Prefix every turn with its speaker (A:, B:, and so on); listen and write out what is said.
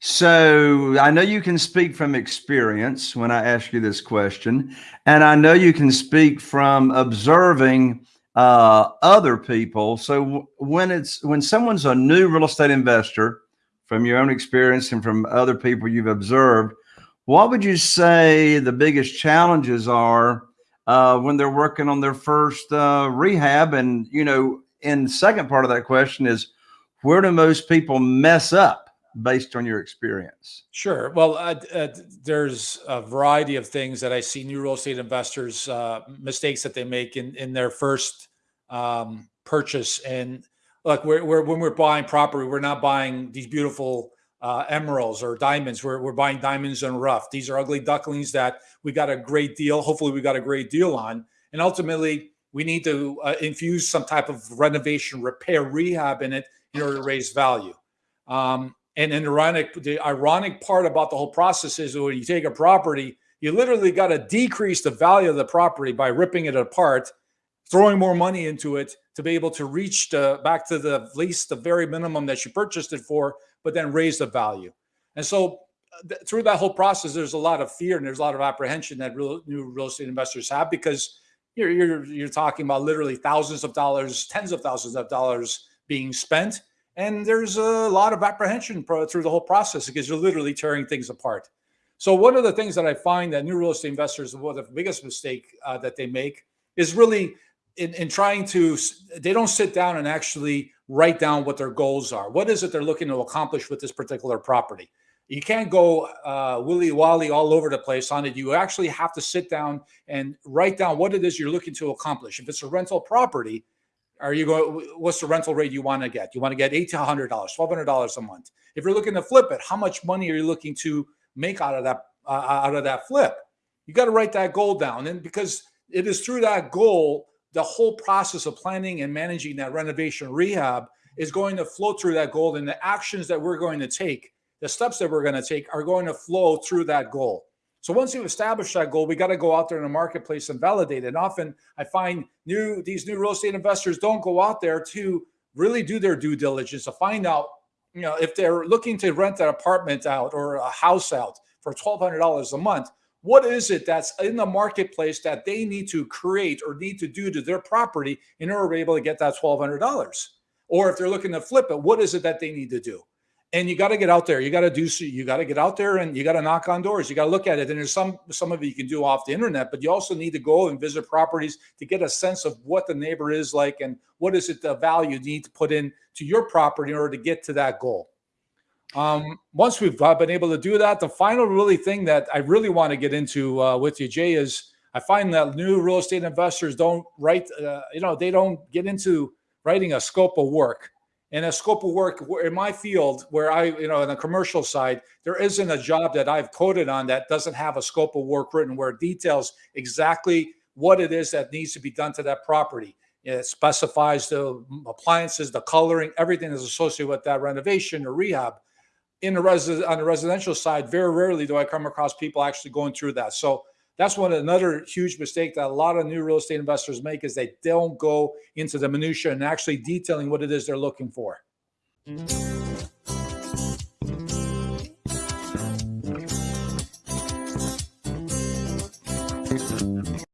A: So I know you can speak from experience when I ask you this question, and I know you can speak from observing uh, other people. So when it's when someone's a new real estate investor, from your own experience and from other people you've observed, what would you say the biggest challenges are uh, when they're working on their first uh, rehab? And you know, in the second part of that question is, where do most people mess up? Based on your experience?
B: Sure. Well, uh, uh, there's a variety of things that I see new real estate investors uh, mistakes that they make in in their first um, purchase. And look, we're, we're, when we're buying property, we're not buying these beautiful uh, emeralds or diamonds. We're, we're buying diamonds and rough. These are ugly ducklings that we got a great deal. Hopefully, we got a great deal on. And ultimately, we need to uh, infuse some type of renovation, repair, rehab in it in order to raise value. Um, and an ironic, the ironic part about the whole process is when you take a property, you literally got to decrease the value of the property by ripping it apart, throwing more money into it to be able to reach the, back to the least the very minimum that you purchased it for, but then raise the value. And so uh, th through that whole process, there's a lot of fear and there's a lot of apprehension that real, new real estate investors have because you're, you're, you're talking about literally thousands of dollars, tens of thousands of dollars being spent and there's a lot of apprehension through the whole process because you're literally tearing things apart. So one of the things that I find that new real estate investors, one of the biggest mistake uh, that they make is really in, in trying to, they don't sit down and actually write down what their goals are. What is it they're looking to accomplish with this particular property? You can't go uh, willy wally all over the place on it. You actually have to sit down and write down what it is you're looking to accomplish. If it's a rental property, are you going? What's the rental rate you want to get? You want to get eight to hundred dollars, twelve hundred dollars a month. If you're looking to flip it, how much money are you looking to make out of that uh, out of that flip? You got to write that goal down, and because it is through that goal, the whole process of planning and managing that renovation rehab is going to flow through that goal, and the actions that we're going to take, the steps that we're going to take, are going to flow through that goal. So once you've established that goal, we got to go out there in the marketplace and validate it. And often I find new these new real estate investors don't go out there to really do their due diligence to find out, you know, if they're looking to rent an apartment out or a house out for $1,200 a month, what is it that's in the marketplace that they need to create or need to do to their property in order to be able to get that $1,200? Or if they're looking to flip it, what is it that they need to do? And you got to get out there. You got to do. You got to get out there and you got to knock on doors. You got to look at it. And there's some some of it you can do off the internet, but you also need to go and visit properties to get a sense of what the neighbor is like and what is it the value you need to put in to your property in order to get to that goal. Um, once we've uh, been able to do that, the final really thing that I really want to get into uh, with you, Jay, is I find that new real estate investors don't write. Uh, you know, they don't get into writing a scope of work in a scope of work in my field where I, you know, in the commercial side, there isn't a job that I've coded on that doesn't have a scope of work written where it details exactly what it is that needs to be done to that property. It specifies the appliances, the coloring, everything that's associated with that renovation or rehab. In the res- on the residential side, very rarely do I come across people actually going through that. So that's one another huge mistake that a lot of new real estate investors make is they don't go into the minutia and actually detailing what it is they're looking for. Mm -hmm.